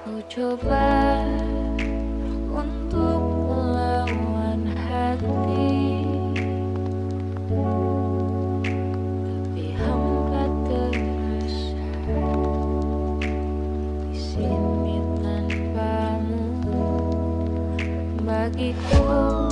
Ku coba untuk melawan hati. Tapi hampa terasa Di sini tanpamu. Bagiku